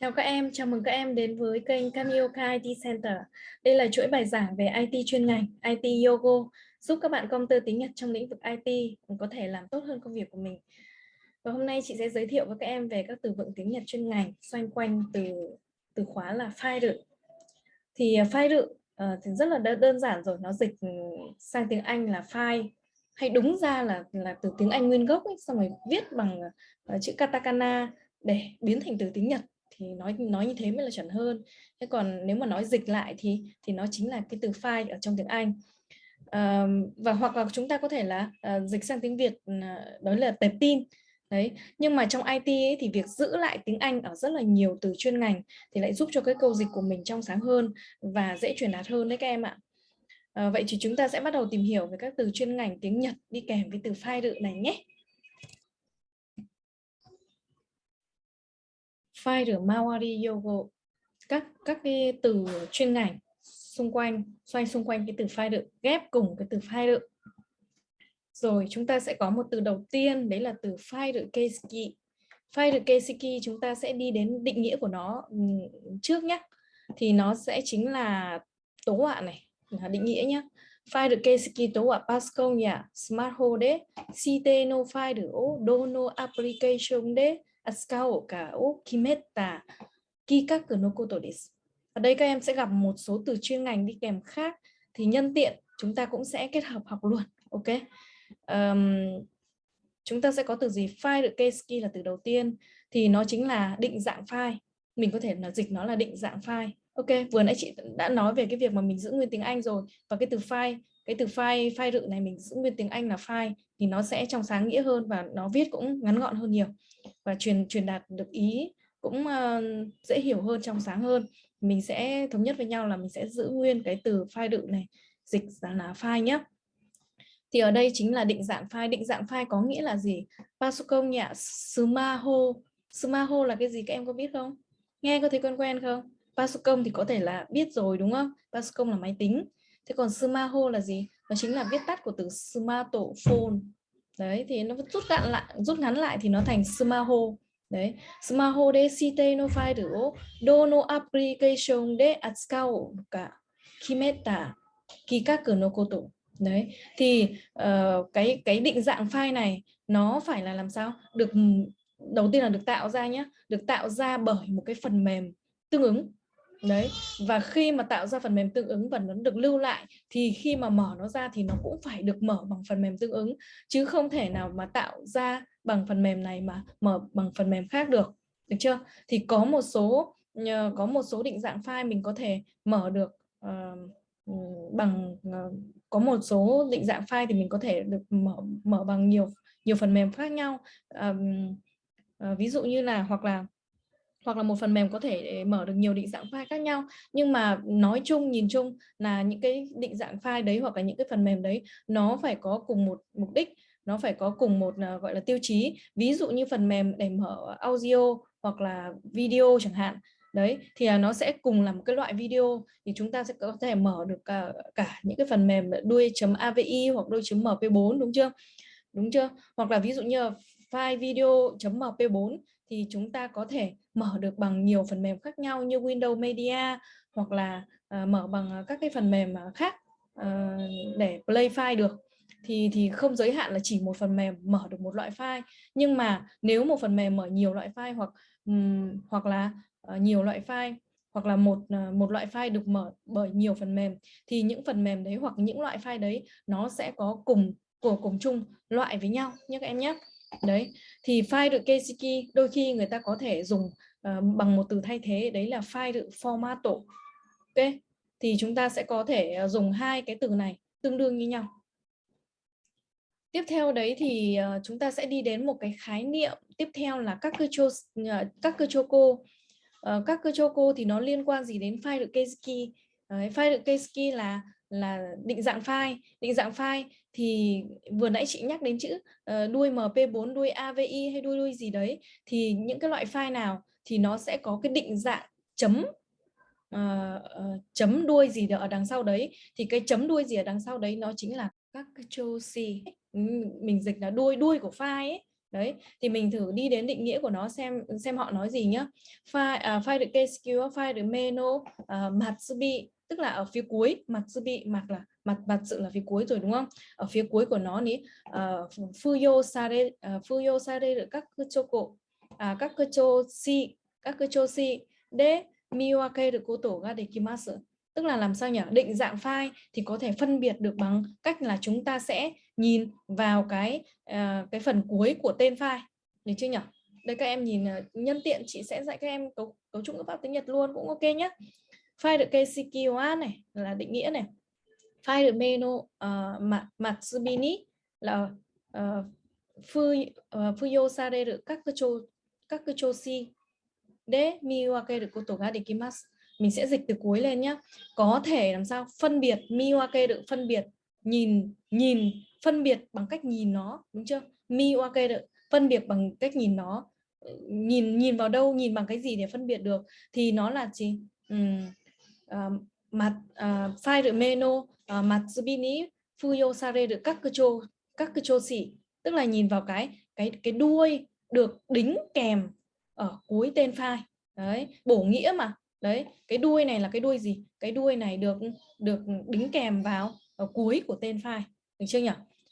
Chào các em, chào mừng các em đến với kênh Kamioka IT Center. Đây là chuỗi bài giảng về IT chuyên ngành, IT Yogo, giúp các bạn công tơ tiếng Nhật trong lĩnh vực IT có thể làm tốt hơn công việc của mình. Và hôm nay chị sẽ giới thiệu với các em về các từ vựng tiếng Nhật chuyên ngành xoay quanh từ từ khóa là file. Thì à, file uh, ờ, thì rất là đơn giản rồi, nó dịch sang tiếng Anh là file hay đúng ra là là từ tiếng Anh nguyên gốc ấy, xong rồi viết bằng uh, chữ katakana để biến thành từ tiếng Nhật thì nói nói như thế mới là chuẩn hơn. Thế còn nếu mà nói dịch lại thì thì nó chính là cái từ file ở trong tiếng Anh. À, và hoặc là chúng ta có thể là uh, dịch sang tiếng Việt uh, đó là tệp tin. Đấy nhưng mà trong IT ấy, thì việc giữ lại tiếng Anh ở rất là nhiều từ chuyên ngành thì lại giúp cho cái câu dịch của mình trong sáng hơn và dễ truyền đạt hơn đấy các em ạ. À, vậy thì chúng ta sẽ bắt đầu tìm hiểu về các từ chuyên ngành tiếng Nhật đi kèm với từ file đự này nhé. File rửa Mawari Yogo, các các cái từ chuyên ngành xung quanh, xoay xung quanh cái từ file, ghép cùng cái từ file. Rồi chúng ta sẽ có một từ đầu tiên, đấy là từ file đựng keisiki file đựng chúng ta sẽ đi đến định nghĩa của nó ừ, trước nhé thì nó sẽ chính là tố họa này, là định nghĩa nhé file được tố họa pascal nhà smart Home đấy. Cite no file được dono application de cả kikaku no koto desu. Ở đây các em sẽ gặp một số từ chuyên ngành đi kèm khác thì nhân tiện chúng ta cũng sẽ kết hợp học luôn. Ok. Um, chúng ta sẽ có từ gì file được keski là từ đầu tiên thì nó chính là định dạng file. Mình có thể là dịch nó là định dạng file. Ok, vừa nãy chị đã nói về cái việc mà mình giữ nguyên tiếng Anh rồi và cái từ file, cái từ file file rự này mình giữ nguyên tiếng Anh là file thì nó sẽ trong sáng nghĩa hơn và nó viết cũng ngắn gọn hơn nhiều. Và truyền truyền đạt được ý cũng uh, dễ hiểu hơn trong sáng hơn. Mình sẽ thống nhất với nhau là mình sẽ giữ nguyên cái từ file đựng này dịch ra là file nhé thì ở đây chính là định dạng file. Định dạng file có nghĩa là gì? Pasukong nhạ sumaho. Sumaho là cái gì? Các em có biết không? Nghe có thấy quen quen không? Pasukong thì có thể là biết rồi đúng không? Pasukong là máy tính. Thế còn sumaho là gì? Nó chính là viết tắt của từ smartphone. Đấy thì nó rút gọn lại rút ngắn lại thì nó thành smaho đấy smaho de site no file dono application de atsukau cả kimeta kikaku no koto. Đấy thì uh, cái cái định dạng file này nó phải là làm sao? Được đầu tiên là được tạo ra nhé được tạo ra bởi một cái phần mềm tương ứng đấy và khi mà tạo ra phần mềm tương ứng và nó được lưu lại thì khi mà mở nó ra thì nó cũng phải được mở bằng phần mềm tương ứng chứ không thể nào mà tạo ra bằng phần mềm này mà mở bằng phần mềm khác được. Được chưa? Thì có một số ờ, có một số định dạng file mình có thể mở được uh, bằng uh, có một số định dạng file thì mình có thể được mở mở bằng nhiều nhiều phần mềm khác nhau. Um, uh, ví dụ như là hoặc là hoặc là một phần mềm có thể ờ, mở được nhiều định dạng file khác nhau. Nhưng mà nói chung nhìn chung là những cái định dạng file đấy hoặc là những cái phần mềm đấy nó phải có cùng một mục đích nó phải có cùng một ờ, gọi là tiêu chí. Ví dụ như phần mềm để mở audio hoặc là video chẳng hạn đấy thì nó sẽ cùng là một cái loại video. Thì chúng ta sẽ có thể mở được cả, cả những cái phần mềm đuôi.avi hoặc đuôi.mp4 đúng chưa? Đúng chưa? Hoặc là ví dụ như file video.mp4 thì chúng ta có thể mở được bằng nhiều phần mềm khác nhau như Windows Media hoặc là uh, mở bằng ờ, các cái phần mềm ờ, khác uh, để play file được. Thì thì không giới hạn là chỉ một phần mềm mở được một loại file. Nhưng mà nếu một phần mềm mở nhiều loại file hoặc um, hoặc là uh, nhiều loại file hoặc là một uh, một loại file được mở bởi nhiều phần mềm thì những phần mềm đấy hoặc những loại file đấy nó sẽ có cùng của cùng chung loại với nhau. Nhé các em nhé đấy thì file được keisiki đôi khi người ta có thể dùng uh, bằng một từ thay thế đấy là file được formato ok thì chúng ta sẽ có thể ờ, dùng hai cái từ này tương đương như nhau. Tiếp theo đấy thì uh, chúng ta sẽ đi đến một cái khái niệm tiếp theo là các cơ chô uh, các cơ choco cô các cơ choco thì nó liên quan gì đến file được keisiki uh, file được keisiki là là định dạng file. Định dạng file thì vừa nãy chị nhắc đến chữ uh, đuôi MP4 đuôi AVI hay đuôi đuôi gì đấy thì những cái loại file nào thì nó sẽ có cái định dạng chấm uh, uh, chấm đuôi gì ở đằng sau đấy. Thì cái chấm đuôi gì ở đằng sau đấy nó chính là các cái châu C mình dịch là đuôi đuôi của file ấy đấy thì mình thử đi đến định nghĩa của nó xem xem họ nói gì nhá. File uh, à, file được KSQ file được meno à, uh, matsubi tức là ở phía cuối matsubi mặt là mặt mặt sự là phía cuối rồi đúng không? Ở phía cuối của nó ní ờ, uh, fuyo sare ờ, uh, fuyo sare được các choko uh, à, các si các si. De miwake được cô tổ ga dekimasu tức là làm sao nhỉ? Định dạng file thì có thể phân biệt được bằng cách là chúng ta sẽ nhìn vào cái uh, cái phần cuối của tên file. Được chưa nhỉ? Đây các em nhìn uh, nhân tiện chị sẽ dạy các em cấu cấu trúc ngữ pháp tiếng Nhật luôn cũng ok nhé file được KCQA này là định nghĩa này. File được menu uh, à, Matsubini là uh, Fu, uh, Fuyo Sare được các cơ chô các cơ chô si de miwake được koto ga dekimasu mình sẽ dịch từ cuối lên nhé có thể làm sao? Phân biệt miwake được phân biệt nhìn nhìn phân biệt bằng cách nhìn nó đúng chưa? Mi ok được phân biệt bằng cách nhìn nó. Ờ, nhìn nhìn vào đâu nhìn bằng cái gì để phân biệt được? Thì nó là gì? Ờ, mặt ờ, uh, file được meno mặt zubini fuyo sare được các cơ chô các cơ chô xỉ. Tức là nhìn vào cái cái cái đuôi được đính kèm ở cuối tên file đấy bổ nghĩa mà. Đấy cái đuôi này là cái đuôi gì? Cái đuôi này được được đính kèm vào ở cuối của tên file được chưa nhỉ?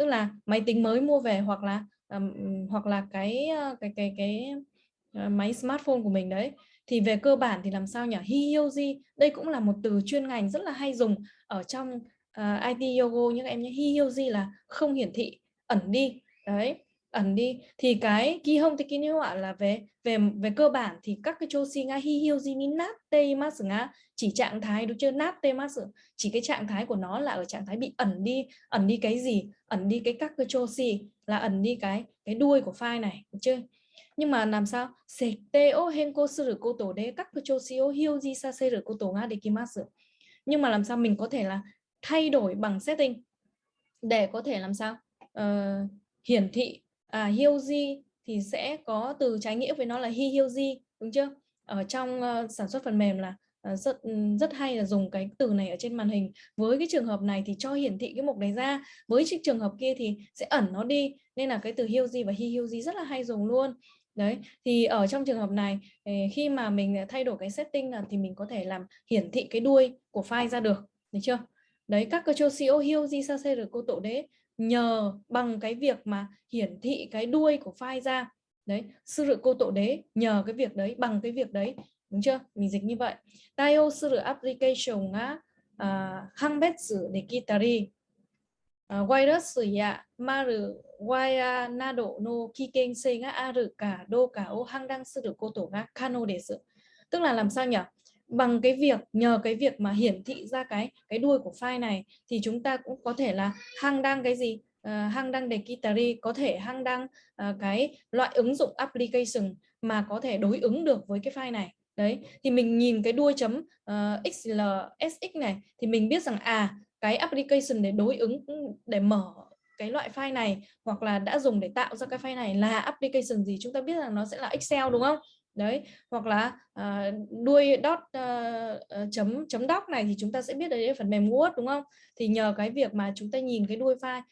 tức là máy tính mới mua về hoặc là um, hoặc là cái cái cái cái ờ, máy smartphone của mình đấy. Thì về cơ bản thì làm sao nhỉ? Hiyoji đây cũng là một từ chuyên ngành rất là hay dùng ở trong ờ, uh, IT Yogo. Những em nhé Hiyoji là không hiển thị ẩn đi. Đấy ẩn đi. Thì cái kihon tekiniwa là về về về cơ bản thì các cái choshi nga hihyoji ni ma masu nga chỉ trạng thái đúng chưa? Nát tê ma masu chỉ cái trạng thái của nó là ở trạng thái bị ẩn đi ẩn đi cái gì? Ẩn đi cái các cái choshi là ẩn đi cái cái đuôi của file này đúng chưa? Nhưng mà làm sao? Sete o henko suru koto de các cái choshi o hyoji saseru koto nga dekimasu nhưng mà làm sao mình có thể là thay đổi bằng setting để có thể làm sao? Uh, hiển thị à, Hyoji thì sẽ có từ trái nghĩa với nó là hi Hyoji đúng chưa? Ở trong uh, sản xuất phần mềm là uh, rất ừ, rất hay là dùng cái từ này ở trên màn hình. Với cái trường hợp này thì cho hiển thị cái mục này ra. Với trường hợp kia thì sẽ ẩn nó đi nên là cái từ Hyoji và hi Hyoji rất là hay dùng luôn. Đấy thì ở trong trường hợp này ờ, khi mà mình thay đổi cái setting là thì mình có thể làm hiển thị cái đuôi của file ra được được chưa? Đấy các cơ chô di Hyoji Sase được cô tổ đế nhờ bằng cái việc mà hiển thị cái đuôi của file ra. Đấy, sư cô tổ đế nhờ cái việc đấy, bằng cái việc đấy, đúng chưa? Mình dịch như vậy. Tayo sư application á hang bét sử để kitari à, virus ya maru waya nado no kiken se ga aru cả đô cả o hang đang sư cô tổ ngã kano để sự tức là làm sao nhỉ? Bằng cái việc nhờ cái việc mà hiển thị ra cái cái đuôi của file này thì chúng ta cũng có thể là hang đăng cái gì? Uh, hang đăng đề kitari có thể hang đăng uh, cái loại ứng dụng application mà có thể đối ứng được với cái file này. Đấy thì mình nhìn cái đuôi chấm ờ, uh, xl sx này thì mình biết rằng à cái application để đối ứng để mở cái loại file này hoặc là đã dùng để tạo ra cái file này là application gì chúng ta biết rằng nó sẽ là Excel đúng không? Đấy hoặc là ờ, uh, đuôi dot uh, ờ, ờ, chấm chấm doc này thì chúng ta sẽ biết đấy là phần mềm Word đúng không? Thì nhờ cái việc mà chúng ta nhìn cái đuôi file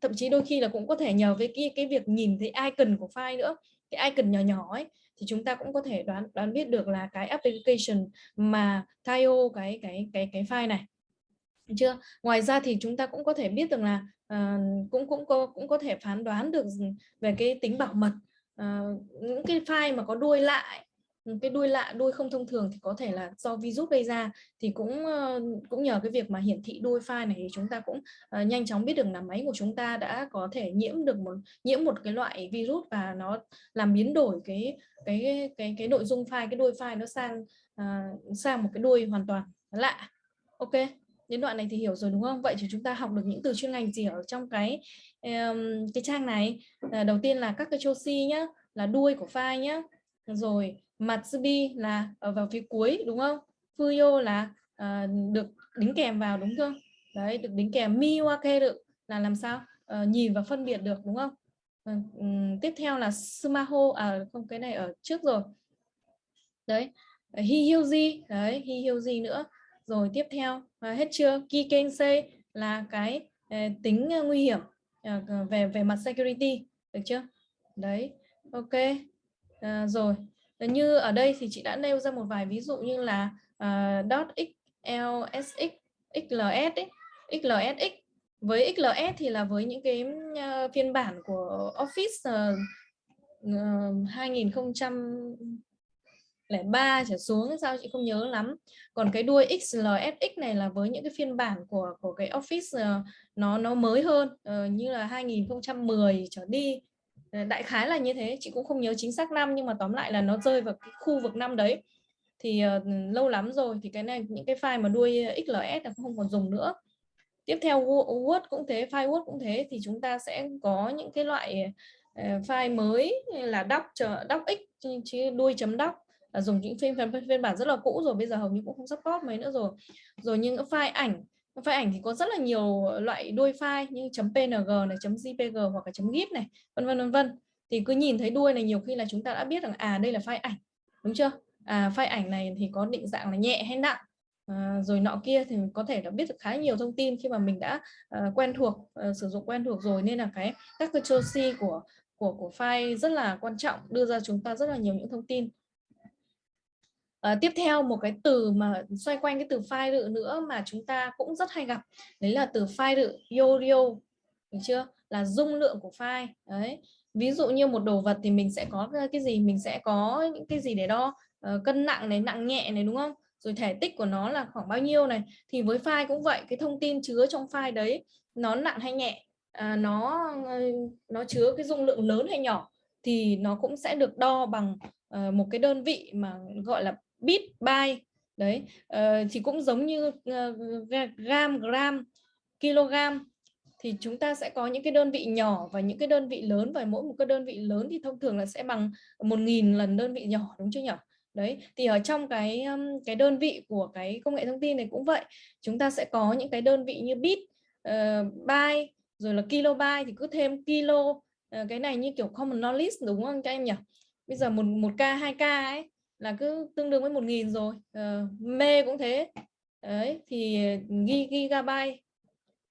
thậm chí đôi khi là cũng có thể nhờ với cái cái việc nhìn thấy icon của file nữa cái icon nhỏ nhỏ ấy thì chúng ta cũng có thể đoán đoán biết được là cái application mà Taio cái cái cái cái file này. Chưa? Ngoài ra thì chúng ta cũng có thể biết được là uh, cũng cũng có cũng có thể phán đoán được về cái tính bảo mật uh, những cái file mà có đuôi lại cái đuôi lạ đuôi không thông thường thì có thể là do virus gây ra. Thì cũng uh, cũng nhờ cái việc mà hiển thị đuôi file này thì chúng ta cũng uh, nhanh chóng biết được là máy của chúng ta đã có thể nhiễm được một nhiễm một cái loại virus và nó làm biến đổi cái cái cái cái nội dung file cái đuôi file nó sang uh, sang một cái đuôi hoàn toàn lạ. Ok? Đến đoạn này thì hiểu rồi đúng không? Vậy thì chúng ta học được những từ chuyên ngành gì ở trong cái um, cái trang này? À, đầu tiên là các cái chosi nhá là đuôi của file nhá. Rồi matsubi là ở vào phía cuối đúng không? Fuyo là uh, được đính kèm vào đúng không đấy được đính kèm. Miwake được là làm sao? Uh, nhìn và phân biệt được đúng không? Uh, tiếp theo là sumaho à không cái này ở trước rồi. Đấy hihyuji đấy hihyuji nữa rồi tiếp theo à, hết chưa? Kikense là cái à, tính uh, nguy hiểm à, về về mặt security được chưa? Đấy ok à, rồi. Ờ, như ở đây thì chị đã nêu ra một vài ví dụ như là uh, dot xlsx xls ấy, xlsx với XLS thì là với những cái uh, phiên bản của Office uh, uh, 2003 trở xuống sao chị? Không nhớ lắm. Còn cái đuôi XLSX này là với những cái phiên bản của của cái Office uh, nó nó mới hơn uh, như là 2010 trở đi. Ờ, đại khái là như thế chị cũng không nhớ chính xác năm nhưng mà tóm lại là nó rơi vào cái khu vực năm đấy. Thì uh, lâu lắm rồi thì cái này những cái file mà đuôi XLS là không còn dùng nữa. Tiếp theo Word cũng thế file Word cũng thế thì chúng ta sẽ có những cái loại uh, file mới là doc doc x chứ đuôi chấm doc là dùng những phiên phiên bản rất là cũ rồi bây giờ hầu như cũng không support mấy nữa rồi. Rồi những file ảnh file ảnh thì có rất là nhiều loại đuôi file như .png này .jpg hoặc là .gif này vân vân vân vân. Thì cứ nhìn thấy đuôi này nhiều khi là chúng ta đã biết rằng à đây là file ảnh đúng chưa? À file ảnh này thì có định dạng là nhẹ hay nặng. À, rồi nọ kia thì có thể là biết được khá nhiều thông tin khi mà mình đã uh, quen thuộc uh, sử dụng quen thuộc rồi. Nên là cái các cái của của của file rất là quan trọng đưa ra chúng ta rất là nhiều những thông tin. À, tiếp theo một cái từ mà xoay quanh cái từ file rự nữa mà chúng ta cũng rất hay gặp đấy là từ file rự yorio được chưa? Là dung lượng của file đấy. Ví dụ như một đồ vật thì mình sẽ có ờ, cái gì? Mình sẽ có những cái gì để đo? Uh, cân nặng này nặng nhẹ này đúng không? Rồi thể tích của nó là khoảng bao nhiêu này? Thì với file cũng vậy cái thông tin chứa trong file đấy nó nặng hay nhẹ? À, nó nó chứa cái dung lượng lớn hay nhỏ? Thì nó cũng sẽ được đo bằng uh, một cái đơn vị mà gọi là bit byte đấy uh, thì cũng giống như uh, gram gram kg thì chúng ta sẽ có những cái đơn vị nhỏ và những cái đơn vị lớn và mỗi một cái đơn vị lớn thì thông thường là sẽ bằng một nghìn lần đơn vị nhỏ đúng chưa nhỉ? Đấy thì ở trong cái cái đơn vị của cái công nghệ thông tin này cũng vậy. Chúng ta sẽ có những cái đơn vị như bit ờ, uh, byte rồi là kilobyte thì cứ thêm kilo uh, cái này như kiểu common knowledge đúng không các em nhỉ? Bây giờ một một k hai k ấy là cứ tương đương với một nghìn rồi. Uh, mê cũng thế. Đấy thì ừ, ghi gigabyte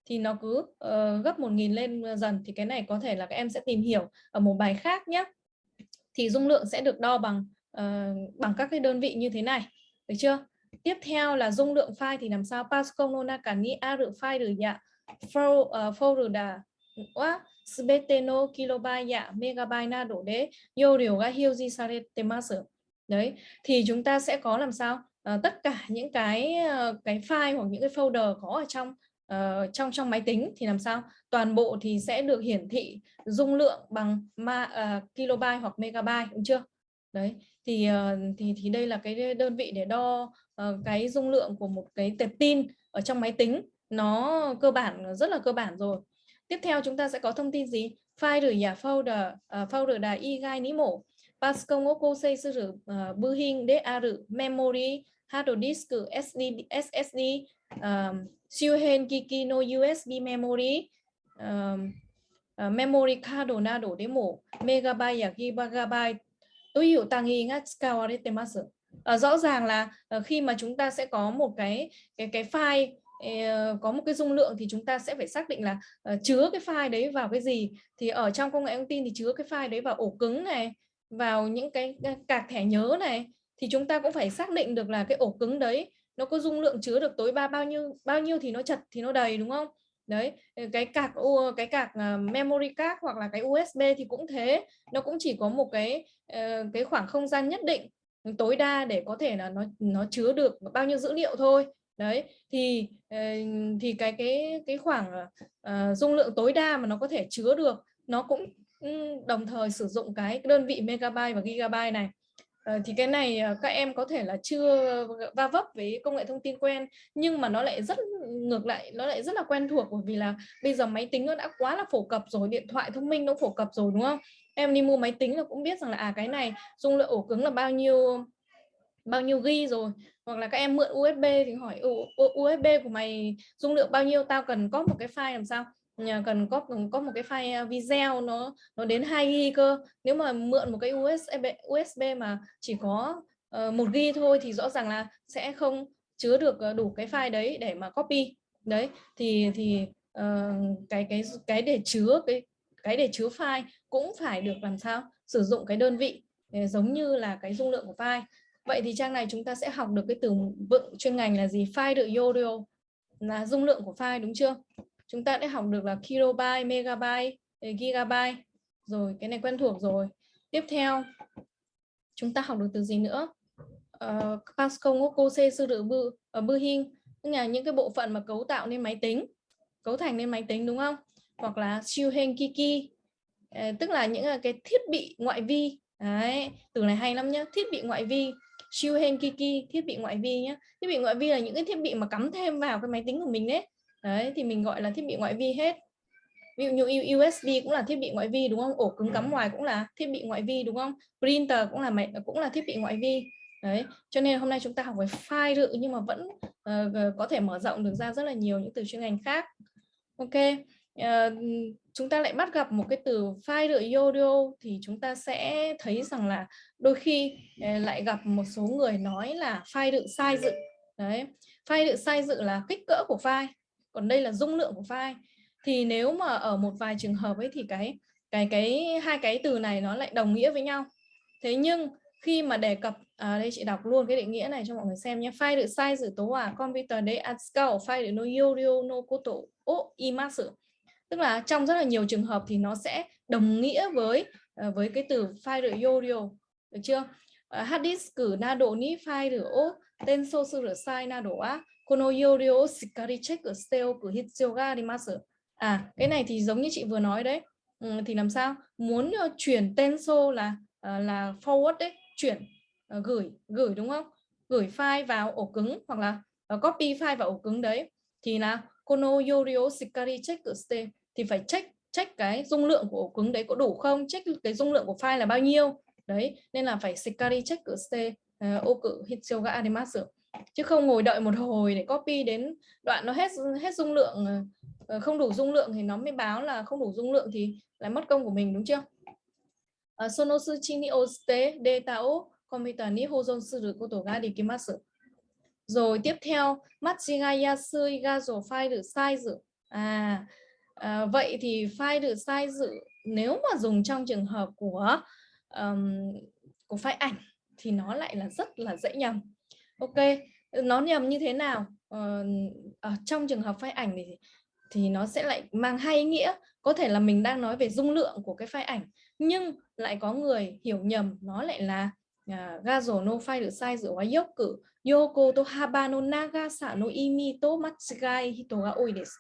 thì nó cứ uh, gấp một nghìn lên dần. Thì cái này có thể là các em sẽ tìm hiểu ở một bài khác nhé thì dung lượng sẽ được đo bằng uh, bằng các cái đơn vị như thế này. Được chưa? Tiếp theo là dung lượng file thì làm sao? Pascal nona cả ni a rự file được dạ. Folder đà, quá. Sbeteno kilobyte dạ megabyte na đổ đế. Yo điều ga hiuji saretemasu đấy thì chúng ta sẽ có làm sao? À, tất cả những cái ờ, cái file hoặc những cái folder có ở trong uh, trong trong máy tính thì làm sao? Toàn bộ thì sẽ được hiển thị dung lượng bằng ma, uh, kilobyte hoặc megabyte đúng chưa? Đấy thì uh, thì thì đây là cái đơn vị để đo uh, cái dung lượng của một cái tệp tin ở trong máy tính. Nó cơ bản rất là cơ bản rồi. Tiếp theo chúng ta sẽ có thông tin gì? File rửa giả folder uh, folder đài y gai ní mổ. Pascal cô xây sử ờ, bư hình memory hard disk SD SSD um, ờ, siêu hen kiki no USB memory um, uh, memory card Nado Demo mổ megabyte ya gigabyte. Tôi hiểu tăng hình ngắt skawarete uh, rõ ràng là uh, khi mà chúng ta sẽ có một cái cái cái file uh, có một cái dung lượng thì chúng ta sẽ phải xác định là uh, chứa cái file đấy vào cái gì. Thì ở trong công nghệ thông tin thì chứa cái file đấy vào ổ cứng này vào những cái cạc thẻ nhớ này thì chúng ta cũng phải xác định được là cái ổ cứng đấy nó có dung lượng chứa được tối ba bao nhiêu bao nhiêu thì nó chật thì nó đầy đúng không? Đấy ờ, cái cạc cái cạc ờ, memory card hoặc là cái USB thì cũng thế. Nó cũng chỉ có một cái ờ, cái khoảng không gian nhất định tối đa để có thể là nó nó chứa được bao nhiêu dữ liệu thôi. Đấy thì thì cái cái cái khoảng uh, dung lượng tối đa mà nó có thể chứa được nó cũng đồng thời sử dụng cái đơn vị megabyte và gigabyte này. Ờ, thì cái này ờ, các em có thể là chưa va vấp với công nghệ thông tin quen, nhưng mà nó lại rất ngược lại, nó lại rất là quen thuộc bởi vì là bây giờ máy tính nó đã quá là phổ cập rồi, điện thoại thông minh nó phổ cập rồi, đúng không? Em đi mua máy tính là cũng biết rằng là à cái này dung lượng ổ cứng là bao nhiêu bao nhiêu ghi rồi. Hoặc là các em mượn USB thì hỏi USB của mày dung lượng bao nhiêu? Tao cần có một cái file làm sao? Cần có có một cái file à, video nó nó đến 2 GB cơ. Nếu mà mượn một cái USB USB mà chỉ có uh, 1 GB thôi thì rõ ràng là sẽ không chứa được ờ, đủ cái file đấy để mà copy. Đấy thì thì uh, cái cái cái để chứa cái cái để chứa file cũng phải được làm sao? Sử dụng cái đơn vị ờ, giống như là cái dung lượng của file. Vậy thì trang này chúng ta sẽ học được cái từ vựng chuyên ngành là gì? File được yodio là dung lượng của file đúng chưa? Chúng ta đã học được là kilobyte megabyte ờ, gigabyte. Rồi cái này quen thuộc rồi. Tiếp theo chúng ta học được từ gì nữa? Uh, Pascal Ngoko C sư tử bư ở bư hình tức là những cái bộ phận mà cấu tạo nên máy tính cấu thành nên máy tính đúng không? Hoặc là siêu hên kiki tức là những à, cái thiết bị ngoại vi. Đấy từ này hay lắm nhá. Thiết bị ngoại vi siêu hên kiki thiết bị ngoại vi nhé thiết bị ngoại vi là những cái thiết bị mà cắm thêm vào cái máy tính của mình đấy đấy thì mình gọi là thiết bị ngoại vi hết. Ví dụ như USB cũng là thiết bị ngoại vi đúng không? Ổ cứng cắm ngoài cũng là thiết bị ngoại vi đúng không? Printer cũng là máy cũng là thiết bị ngoại vi. Đấy cho nên hôm nay chúng ta học về file dự nhưng mà vẫn uh, có thể mở rộng được ra rất là nhiều những từ chuyên ngành khác. Ok uh, chúng ta lại bắt gặp một cái từ file dự audio thì chúng ta sẽ thấy rằng là đôi khi uh, lại gặp một số người nói là file dự sai dự. Đấy file dự sai dự là kích cỡ của file còn đây là dung lượng của file. Thì nếu mà ở một vài trường hợp ấy thì cái cái cái hai cái từ này nó lại đồng nghĩa với nhau. Thế nhưng khi mà đề cập à, đây chị đọc luôn cái định nghĩa này cho mọi người xem nhé. File được size tố à computer đấy at scale file được no yorio no koto o imasu tức là trong rất là nhiều trường hợp thì nó sẽ đồng nghĩa với à, với cái từ file được yorio được chưa? Ờ, hard disk cử na độ ni file được o tên su được sai na độ á. この容量をしっかりチェックしておく必要があります à cái này thì giống như chị vừa nói đấy ừ, thì làm sao muốn uh, chuyển tenso là uh, là forward đấy chuyển uh, gửi gửi đúng không gửi file vào ổ cứng hoặc là uh, copy file vào ổ cứng đấy thì là kono yorio shikari check ste thì phải check check cái dung lượng của ổ cứng đấy có đủ không check cái dung lượng của file là bao nhiêu đấy nên là phải shikari check ste oku hitsuyo ga arimasu chứ không ngồi đợi một hồi để copy đến đoạn nó hết hết dung lượng ờ, ờ, không đủ dung lượng thì nó mới báo là không đủ dung lượng thì lại mất công của mình đúng chưa? Ờ, Sono sonosu chi ni oste data o computer ni hozon suru koto ga dekimasu rồi tiếp theo machigai yasu ga zo file được size à, à vậy thì file được size nếu mà dùng trong trường hợp của um, của file ảnh thì nó lại là rất là dễ nhầm ok nó nhầm như thế nào? Ờ, ở trong trường hợp file ảnh thì thì nó sẽ lại mang hai ý nghĩa. Có thể là mình đang nói về dung lượng của cái file ảnh nhưng lại có người hiểu nhầm nó lại là à, uh, gazo no file được sai giữa dốc yoku yoko to haba no nagasa no imi to matsugai hito ga oi desu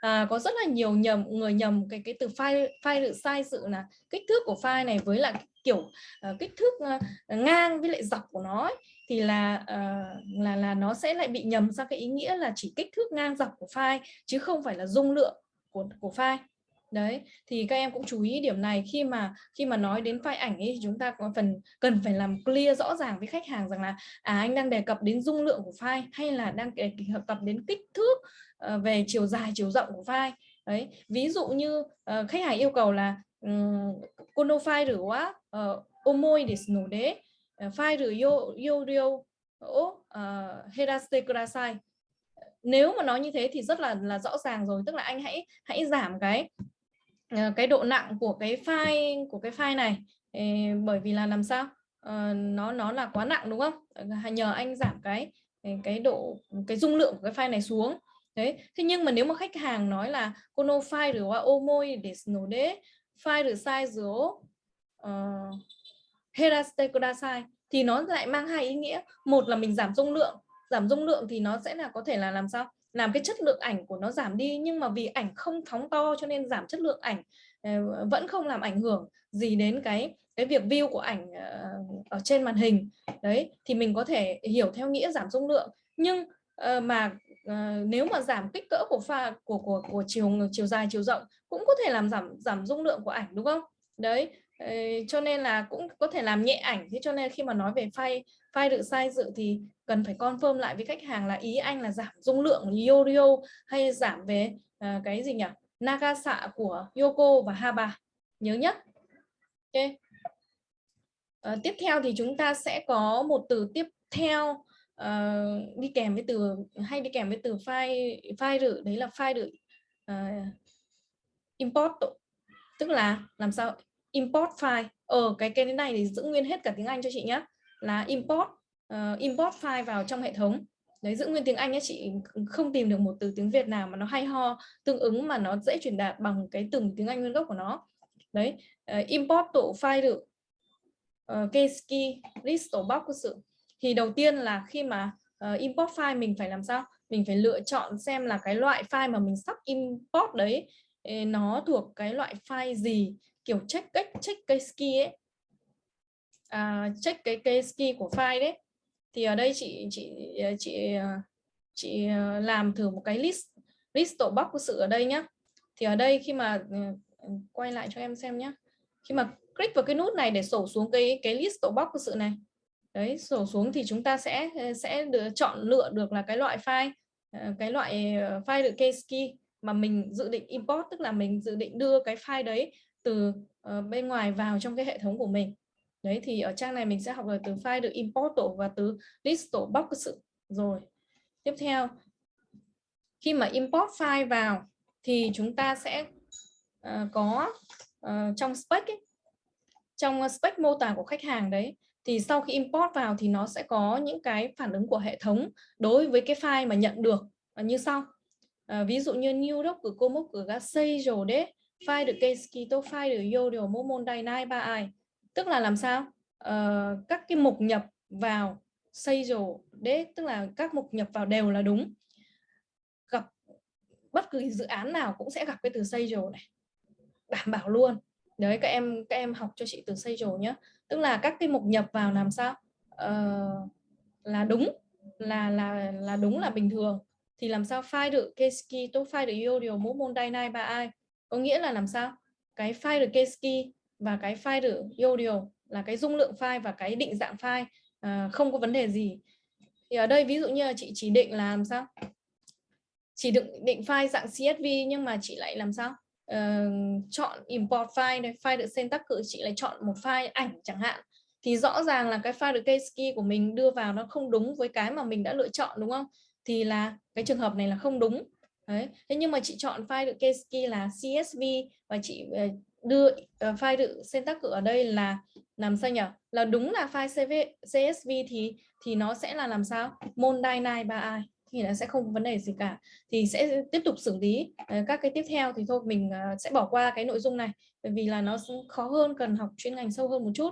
à, có rất là nhiều nhầm người nhầm cái cái từ file file được sai sự là kích thước của file này với lại kiểu uh, kích thước uh, ngang với lại dọc của nó ấy thì là uh, là là nó sẽ lại bị nhầm sang cái ý nghĩa là chỉ kích thước ngang dọc của file chứ không phải là dung lượng của của file đấy thì các em cũng chú ý điểm này khi mà khi mà nói đến file ảnh ấy chúng ta có phần cần phải làm clear rõ ràng với khách hàng rằng là à anh đang đề cập đến dung lượng của file hay là đang đề cập đến kích thước uh, về chiều dài chiều rộng của file đấy ví dụ như uh, khách hàng yêu cầu là um, kono file るは、uh, 重いですので Ờ, phai rửa yodio ờ, herastecrasai nếu mà nói như thế thì rất là là rõ ràng rồi, tức là anh hãy hãy giảm cái ờ, cái độ nặng của cái file của cái file này. Bởi vì là làm sao? Nó nó là quá nặng, đúng không? Nhờ anh giảm cái cái độ, cái dung lượng của cái file này xuống. Đấy, thế nhưng mà nếu mà khách hàng nói là kono file rửa qua ô môi để nổ đế file rồi sai rồi heraste sai thì nó lại mang hai ý nghĩa. Một là mình giảm dung lượng. Giảm dung lượng thì nó sẽ là có thể là làm sao? Làm cái chất lượng ảnh của nó giảm đi. Nhưng mà vì ảnh không phóng to cho nên giảm chất lượng ảnh ờ, vẫn không làm ảnh hưởng gì đến cái cái việc view của ảnh ờ, ở trên màn hình. Đấy, thì mình có thể hiểu theo nghĩa giảm dung lượng. Nhưng ờ, mà nếu mà giảm kích cỡ của pha, của của của chiều chiều dài, chiều rộng cũng có thể làm giảm giảm dung lượng của ảnh, đúng không? Đấy cho nên là cũng có thể làm nhẹ ảnh. Thế cho nên khi mà nói về file file được sai dự thì cần phải confirm lại với khách hàng là ý anh là giảm dung lượng Yorio hay giảm về uh, cái gì nhỉ? Nagasa của Yoko và Haba. Nhớ nhất. Ok. Uh, tiếp theo thì chúng ta sẽ có một từ tiếp theo. Uh, đi kèm với từ hay đi kèm với từ file file rự. Đấy là file rự uh, import tức là làm sao import file. Ở cái cái này thì giữ nguyên hết cả tiếng Anh cho chị nhé là import uh, import file vào trong hệ thống. Đấy giữ nguyên tiếng Anh nhé chị không tìm được một từ tiếng Việt nào mà nó hay ho tương ứng mà nó dễ truyền đạt bằng cái từng tiếng Anh nguyên gốc của nó. Đấy uh, import tổ file được uh, list tổ box của sự. Thì đầu tiên là khi mà uh, import file mình phải làm sao? Mình phải lựa chọn xem là cái loại file mà mình sắp import đấy nó thuộc cái loại file gì kiểu check cách check cái ski ấy. À, check cái cái ski của file đấy. Thì ở đây chị chị ờ, chị ờ, chị ờ, làm thử một cái list list tổ bóc của sự ở đây nhá. Thì ở đây khi mà ừ, quay lại cho em xem nhé khi mà click vào cái nút này để sổ xuống cái cái list tổ bóc của sự này. Đấy sổ xuống thì chúng ta sẽ sẽ được chọn lựa được là cái loại file cái loại file được case key mà mình dự định import tức là mình dự định đưa cái file đấy từ uh, bên ngoài vào trong cái hệ thống của mình. Đấy thì ở trang này mình sẽ học là từ file được import tổ và từ list tổ box sự rồi. Tiếp theo khi mà import file vào thì chúng ta sẽ uh, có uh, trong spec ấy, trong spec mô tả của khách hàng đấy thì sau khi import vào thì nó sẽ có những cái phản ứng của hệ thống đối với cái file mà nhận được như sau. À, ví dụ như new doc của cô mốc của ga xây rồi đấy file được case keto file được vô điều mô môn đài nai ba ai? Tức là làm sao? Uh, các cái mục nhập vào xây rổ đấy tức là các mục nhập vào đều là đúng. Gặp bất cứ dự án nào cũng sẽ gặp cái từ xây rổ này. Đảm bảo luôn. Đấy các em các em học cho chị từ xây rổ nhé tức là các cái mục nhập vào làm sao? Uh, là đúng là là là đúng là bình thường. Thì làm sao file được case key tôi file được yêu điều mô môn đài nai ba ai? Có nghĩa là làm sao? Cái file được case và cái file được audio là cái dung lượng file và cái định dạng file à, không có vấn đề gì. Thì ở đây ví dụ như là chị chỉ định là làm sao? Chỉ định định file dạng CSV nhưng mà chị lại làm sao? Uh, chọn import file này file được syntax cự chị lại chọn một file ảnh chẳng hạn. Thì rõ ràng là cái file được Keski của mình đưa vào nó không đúng với cái mà mình đã lựa chọn đúng không? Thì là cái trường hợp này là không đúng. Đấy. Thế nhưng mà chị chọn file được case key là CSV và chị ờ, đưa uh, file được syntax ở đây là làm sao nhỉ? Là đúng là file CV, CSV thì thì nó sẽ là làm sao? monday Dynai 3i thì nó sẽ không có vấn đề gì cả. Thì sẽ tiếp tục xử lý uh, các cái tiếp theo thì thôi mình uh, sẽ bỏ qua cái nội dung này bởi vì là nó khó hơn cần học chuyên ngành sâu hơn một chút.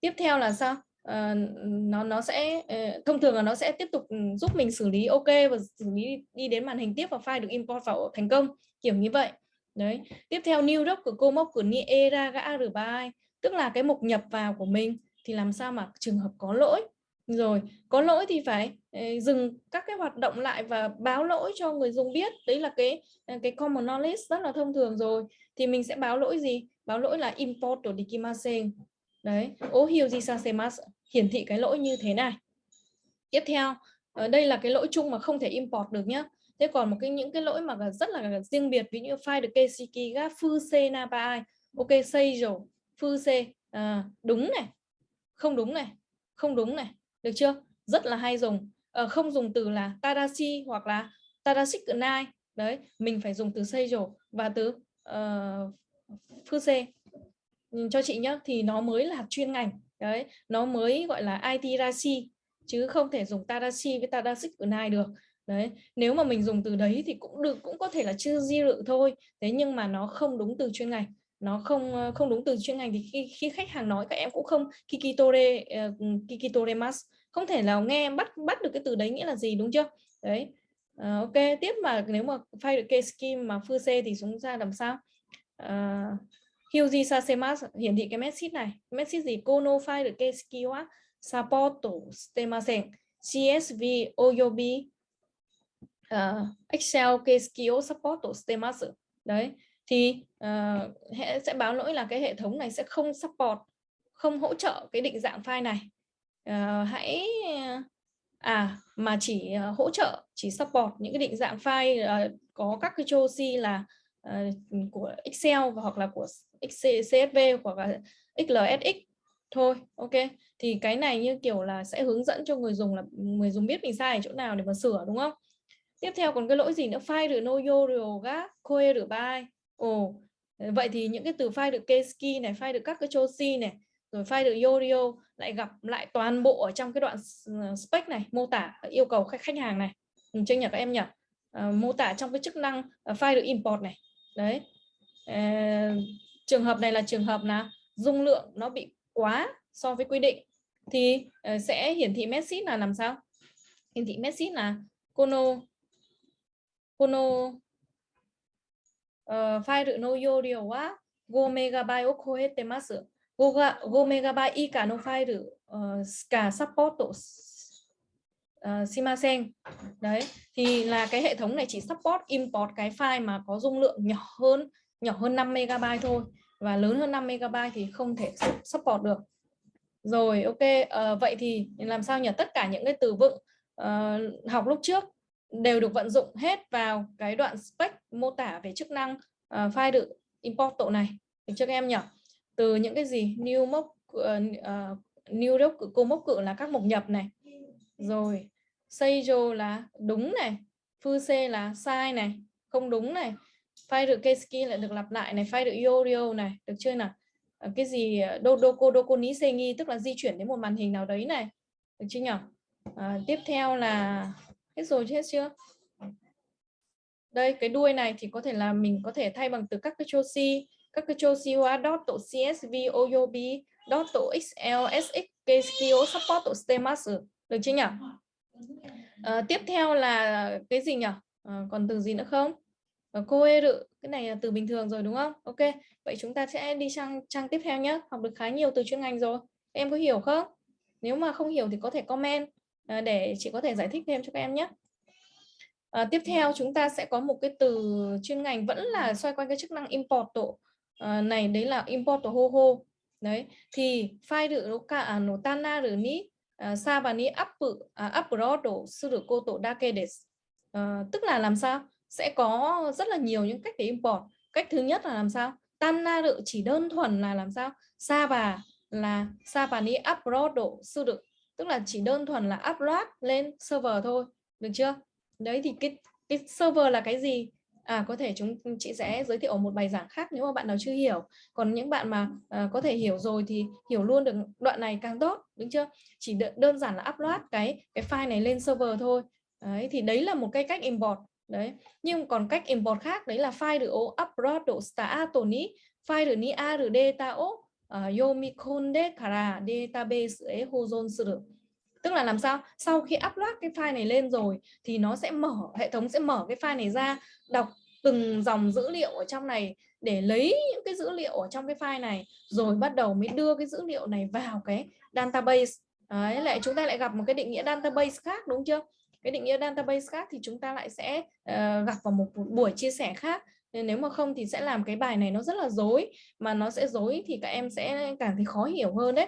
Tiếp theo là sao? Uh, nó nó sẽ uh, thông thường là nó sẽ tiếp tục ừ, giúp mình xử lý ok và xử lý đi đến màn hình tiếp và file được import vào thành công kiểu như vậy. Đấy. Tiếp theo new doc của cô mốc của era gã rbi tức là cái mục nhập vào của mình thì làm sao mà trường hợp có lỗi? Rồi có lỗi thì phải uh, dừng các cái hoạt động lại và báo lỗi cho người dùng biết. Đấy là cái cái common knowledge rất là thông thường rồi. Thì mình sẽ báo lỗi gì? Báo lỗi là import của dikimasen. Đấy. Ohiuji sasemasu hiển thị cái lỗi như thế này. Tiếp theo ờ, đây là cái lỗi chung mà không thể import được nhé thế còn một cái những cái lỗi mà rất là riêng biệt ví như file được KCK gap phu c na ba ai. Ok xây rồi phu c à, đúng này không đúng này không đúng này được chưa? Rất là hay dùng. À, không dùng từ là tadashi hoặc là tadashik nai. Đấy mình phải dùng từ xây rồi và từ ờ, uh, phu c. Cho chị nhé thì nó mới là chuyên ngành đấy nó mới gọi là IT chứ không thể dùng Tadashi với Tadashik Unai được. Đấy nếu mà mình dùng từ đấy thì cũng được cũng có thể là chưa di lự thôi thế nhưng mà nó không đúng từ chuyên ngành. Nó không ờ, không đúng từ chuyên ngành thì khi khi khách hàng nói các em cũng không kikitore ờ, uh, kikitore mas không thể nào nghe bắt bắt được cái từ đấy nghĩa là gì đúng chưa? Đấy uh, ok tiếp mà nếu mà file được case scheme mà phư c thì chúng ra làm sao? Uh, Hyuji Sasemas hiển thị cái message này. Message gì? Kono file được keski wa support stemasen CSV oyobi. Uh, Excel keski support stemasu đấy thì uh, sẽ báo lỗi là cái hệ thống này sẽ không support không hỗ trợ cái định dạng file này. Uh, hãy à mà chỉ uh, hỗ trợ chỉ support những cái định dạng file uh, có các cái chosi là uh, của Excel và hoặc là của CSV hoặc là XLSX thôi ok? Thì cái này như kiểu là sẽ hướng dẫn cho người dùng là người dùng biết mình sai ở chỗ nào để mà sửa đúng không? Tiếp theo còn cái lỗi gì nữa? File được noyo rồi ga koe được by ồ vậy thì những cái từ file được keski này file được các cái chosi này rồi file được yorio lại gặp lại toàn bộ ở trong cái đoạn ờ, spec này mô tả ờ, yêu cầu khách khách hàng này. Mình chưa nhỉ các em nhỉ à, mô tả trong cái chức năng uh, file được import này đấy. À, trường hợp này là trường hợp là dung lượng nó bị quá so với quy định thì uh, sẽ hiển thị messi là làm sao? Hiển thị messi là kono kono ờ, file no yorio wa 5 megabyte o koete masu 5 megabyte ika no file uh, ska support uh, Simasen. Đấy thì là cái hệ thống này chỉ support import cái file mà có dung lượng nhỏ hơn nhỏ hơn 5 megabyte thôi. Và lớn hơn 5 megabyte thì không thể support được. Rồi ok uh, vậy thì làm sao nhỉ? Tất cả những cái từ vựng uh, học lúc trước đều được vận dụng hết vào cái đoạn spec mô tả về chức năng uh, file được import tổ này. Được chưa các em nhỉ? Từ những cái gì? New mốc uh, uh, new đốc cô mốc cự là các mục nhập này. Rồi seijo là đúng này Fuse c là sai này không đúng này. File được keski lại được lặp lại này file được yorio này được chưa nào? Ờ, cái gì ờ, dodoko doko ni sengi tức là di chuyển đến một màn hình nào đấy này được chưa nhỉ à, ờ, tiếp theo là hết rồi hết chưa? Đây cái đuôi này thì có thể là mình có thể thay bằng từ các cái chosi các cái Joshua dot tổ CSV OYOB dot tổ XL SX support tổ STEMAS được chưa nhỉ? À, tiếp theo là cái gì nhỉ? À, ờ, còn từ gì nữa không? À, cô ê rự cái này là từ bình thường rồi đúng không? Ok, vậy chúng ta sẽ đi sang trang tiếp theo nhé. Học được khá nhiều từ chuyên ngành rồi. Em có hiểu không? Nếu mà không hiểu thì có thể comment à, để chị có thể giải thích thêm cho các em nhé. À, tiếp theo chúng ta sẽ có một cái từ chuyên ngành vẫn là xoay quanh cái chức năng import tổ à, này đấy là import ho ho đấy thì file được cả à, cả tan na rồi ní Ờ, sa và ní up à, upload độ sư được cô tổ đa kê để tức là làm sao? Sẽ có rất là nhiều những cách để import. Cách thứ nhất là làm sao? Tana rự chỉ đơn thuần là làm sao? Sa và là, sa và ní upload độ sư được tức là chỉ đơn thuần là upload lên server thôi. Được chưa? Đấy thì cái cái server là cái gì? À có thể chúng chị sẽ giới thiệu một bài giảng khác nếu mà bạn nào chưa hiểu. Còn những bạn mà à, có thể hiểu rồi thì hiểu luôn được đoạn này càng tốt đúng chưa? Chỉ đơn giản là upload cái cái file này lên server thôi. Đấy thì đấy là một cái cách import. Đấy nhưng còn cách import khác đấy là file được upload độ sta tony file được ni a được data o yomikonde kara database e hozon suru tức là làm sao? Sau khi upload cái file này lên rồi thì nó sẽ mở hệ thống sẽ mở cái file này ra đọc từng dòng dữ liệu ở trong này để lấy những cái dữ liệu ở trong cái file này rồi bắt đầu mới đưa cái dữ liệu này vào cái database. Đấy lại chúng ta lại gặp một cái định nghĩa database khác đúng chưa? Cái định nghĩa database khác thì chúng ta lại sẽ uh, gặp vào một buổi chia sẻ khác. Nên nếu mà không thì sẽ làm cái bài này nó rất là dối mà nó sẽ dối thì các em sẽ càng thấy khó hiểu hơn đấy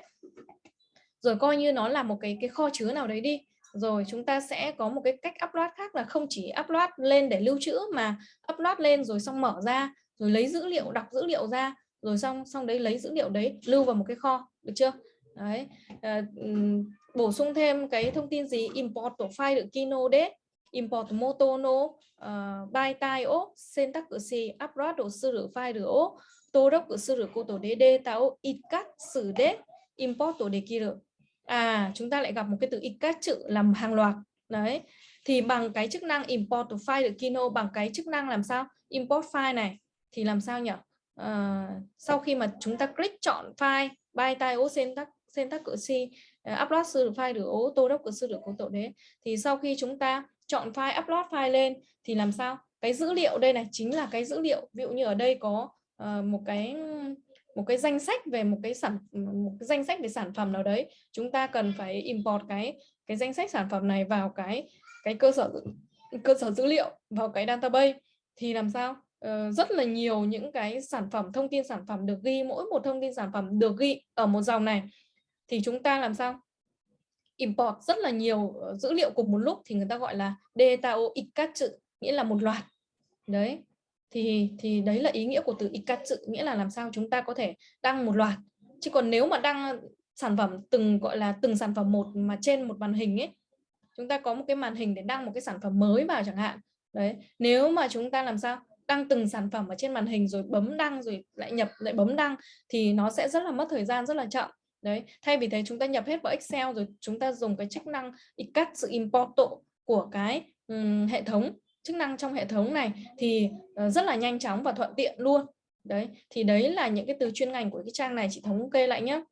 rồi coi như nó là một cái cái kho chứa nào đấy đi. Rồi chúng ta sẽ có một cái cách upload khác là không chỉ upload lên để lưu trữ mà upload lên rồi xong mở ra rồi lấy dữ liệu đọc dữ liệu ra rồi xong xong đấy lấy dữ liệu đấy lưu vào một cái kho được chưa? Đấy à, bổ sung thêm cái thông tin gì? Import tổ file được kino đấy import motono ờ, uh, by tai o syntax si upload đồ sư rửa file được ô tô đốc của sư rửa cô tổ đế đê tao ít cắt xử đế import tổ đề kia được à chúng ta lại gặp một cái từ ikat chữ làm hàng loạt. Đấy thì bằng cái chức năng import file được Kino bằng cái chức năng làm sao? Import file này thì làm sao nhỉ? À, sau khi mà chúng ta click chọn file by tai ô syntax tắc cỡ si ờ, upload sư được file được ô tô đốc cửa sư được cố tổ đấy. Thì sau khi chúng ta chọn file upload file lên thì làm sao? Cái dữ liệu đây này chính là cái dữ liệu. Ví dụ như ở đây có uh, một cái một cái danh sách về một cái sản một cái danh sách về sản phẩm nào đấy chúng ta cần phải import cái cái danh sách sản phẩm này vào cái cái cơ sở cơ sở dữ liệu vào cái database. Thì làm sao? Uh, rất là nhiều những cái sản phẩm thông tin sản phẩm được ghi mỗi một thông tin sản phẩm được ghi ở một dòng này. Thì chúng ta làm sao? Import rất là nhiều ờ, dữ liệu cùng một lúc thì người ta gọi là data chữ nghĩa là một loạt. Đấy thì thì đấy là ý nghĩa của từ ikatsu nghĩa là làm sao chúng ta có thể đăng một loạt. Chứ còn nếu mà đăng sản phẩm từng gọi là từng sản phẩm một mà trên một màn hình ấy chúng ta có một cái màn hình để đăng một cái sản phẩm mới vào chẳng hạn. Đấy nếu mà chúng ta làm sao đăng từng sản phẩm ở trên màn hình rồi bấm đăng rồi lại nhập lại bấm đăng thì nó sẽ rất là mất thời gian rất là chậm. Đấy thay vì thế chúng ta nhập hết vào Excel rồi chúng ta dùng cái chức năng cắt sự import của cái um, hệ thống chức năng trong hệ thống này thì ờ, rất là nhanh chóng và thuận tiện luôn. Đấy thì đấy là những cái từ chuyên ngành của cái trang này chị thống kê lại nhé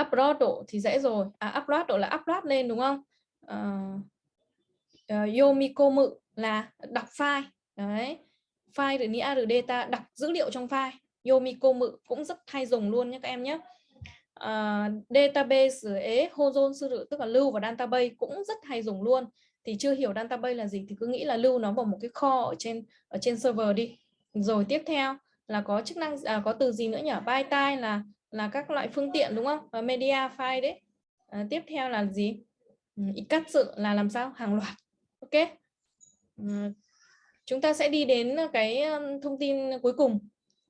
upload độ thì dễ rồi. À upload độ là upload lên đúng không? Uh, uh, yomikomu là đọc file. Đấy file được nia được data đọc dữ liệu trong file. Yomiko mự cũng rất hay dùng luôn nhé các em nhé uh, database ế hozon sư tức là lưu vào database cũng rất hay dùng luôn thì chưa hiểu database là gì thì cứ nghĩ là lưu nó vào một cái kho ở trên ở trên server đi. Rồi tiếp theo là có chức năng à, có từ gì nữa nhỉ? Byte là là các loại phương tiện đúng không? Và media file đấy. À, tiếp theo là gì? Ừ, cắt sự là làm sao? Hàng loạt. Ok. À, chúng ta sẽ đi đến cái thông tin cuối cùng.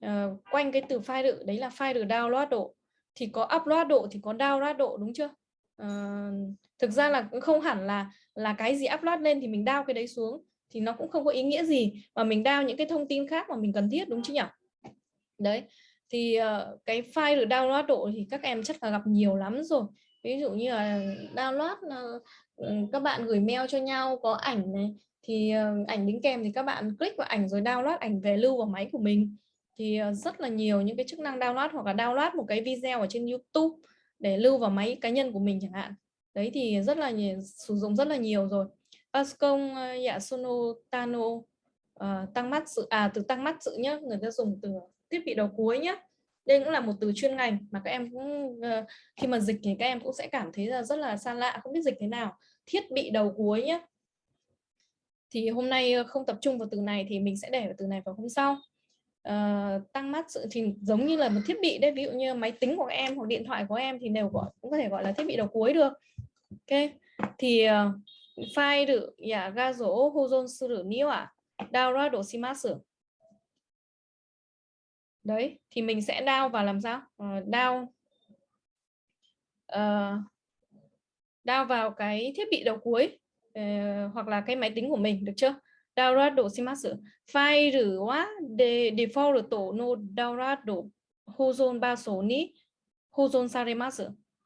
À, quanh cái từ file đự đấy là file được download độ. Thì có upload độ thì có download độ đúng chưa? À, thực ra là cũng không hẳn là là cái gì upload lên thì mình đao cái đấy xuống thì nó cũng không có ý nghĩa gì mà mình đao những cái thông tin khác mà mình cần thiết đúng chứ nhỉ? Đấy thì uh, cái file được download độ thì các em chắc là gặp nhiều lắm rồi. Ví dụ như là download uh, các bạn gửi mail cho nhau có ảnh này thì uh, ảnh đính kèm thì các bạn click vào ảnh rồi download ảnh về lưu vào máy của mình. Thì uh, rất là nhiều những cái chức năng download hoặc là download một cái video ở trên YouTube để lưu vào máy cá nhân của mình chẳng hạn đấy thì rất là nhiều, sử dụng rất là nhiều rồi. Ascom ờ, Yasuno Tano uh, tăng mắt sự à từ tăng mắt sự nhá người ta dùng từ thiết bị đầu cuối nhé đây cũng là một từ chuyên ngành mà các em cũng uh, khi mà dịch thì các em cũng sẽ cảm thấy là rất là xa lạ không biết dịch thế nào. Thiết bị đầu cuối nhé thì hôm nay không tập trung vào từ này thì mình sẽ để từ này vào hôm sau. Uh, tăng mắt sự thì giống như là một thiết bị đấy ví dụ như máy tính của em hoặc điện thoại của em thì đều gọi cũng có thể gọi là thiết bị đầu cuối được ok. Thì uh, file được ya ga dỗ hozon suru ni wa download shimasu đấy thì mình sẽ down và làm sao? Uh, down. Uh, down vào cái thiết bị đầu cuối uh, hoặc là cái máy tính của mình được chưa? Download độ shimasu file rửa wa de default tổ no download độ hozon ba số ni hozon saremasu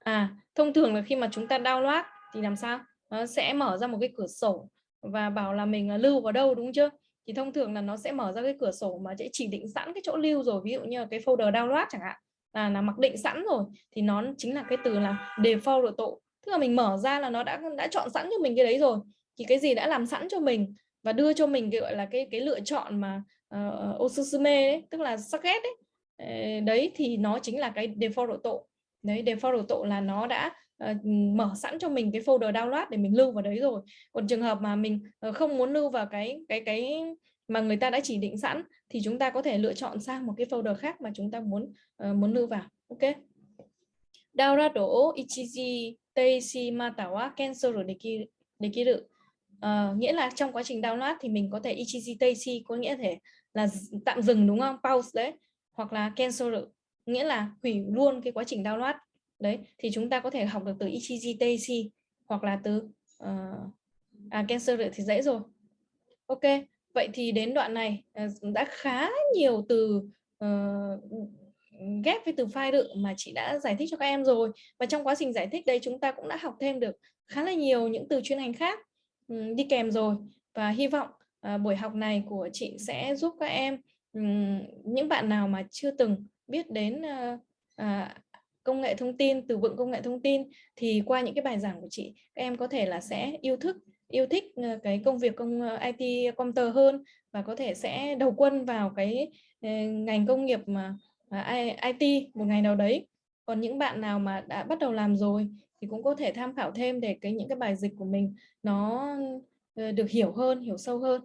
à thông thường là khi mà chúng ta download thì làm sao? Nó sẽ mở ra một cái cửa sổ và bảo là mình à, lưu vào đâu đúng chưa? Thì thông thường là nó sẽ mở ra cái cửa sổ mà sẽ chỉ định sẵn cái chỗ lưu rồi ví dụ như cái folder download chẳng hạn là là mặc định sẵn rồi thì nó chính là cái từ là default tổ tức là mình mở ra là nó đã đã chọn sẵn cho mình cái đấy rồi thì cái gì đã làm sẵn cho mình và đưa cho mình cái gọi là cái cái lựa chọn mà uh, osusume ấy, tức là suggest ấy ờ, đấy thì nó chính là cái default độ tổ đấy default tổ là nó đã uh, mở sẵn cho mình cái folder download để mình lưu vào đấy rồi. Còn trường hợp mà mình uh, không muốn lưu vào cái cái cái mà người ta đã chỉ định sẵn thì chúng ta có thể lựa chọn sang một cái folder khác mà chúng ta muốn uh, muốn lưu vào. Ok? Download đổ ichiji teishi matawa cancel rồi để kia uh, nghĩa là trong quá trình download thì mình có thể ichiji teishi có nghĩa thể là tạm dừng đúng không? Pause đấy. Hoặc là cancel nghĩa là hủy luôn cái quá trình download. Đấy thì chúng ta có thể học được từ ichiji hoặc là từ uh, à, cancel thì dễ rồi. Ok vậy thì đến đoạn này uh, đã khá nhiều từ uh, ghép với từ file đựng mà chị đã giải thích cho các em rồi. Và trong quá trình giải thích đây chúng ta cũng đã học thêm được khá là nhiều những từ chuyên ngành khác um, đi kèm rồi. Và hy vọng uh, buổi học này của chị sẽ giúp các em um, những bạn nào mà chưa từng biết đến uh, uh, công nghệ thông tin từ vựng công nghệ thông tin thì qua những cái bài giảng của chị các em có thể là sẽ yêu thức yêu thích ờ, cái công việc công ờ, IT computer hơn và có thể sẽ đầu quân vào cái ngành công nghiệp mà à, IT một ngày nào đấy. Còn những bạn nào mà đã bắt đầu làm rồi thì cũng có thể tham khảo thêm để cái những cái bài dịch của mình nó được hiểu hơn hiểu sâu hơn.